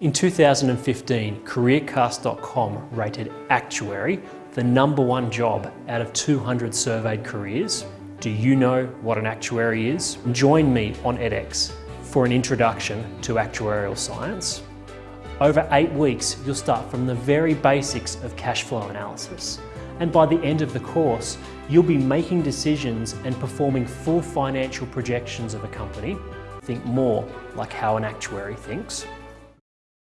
In 2015, CareerCast.com rated actuary the number one job out of 200 surveyed careers. Do you know what an actuary is? Join me on edX for an introduction to actuarial science. Over eight weeks, you'll start from the very basics of cash flow analysis. And by the end of the course, you'll be making decisions and performing full financial projections of a company. Think more like how an actuary thinks.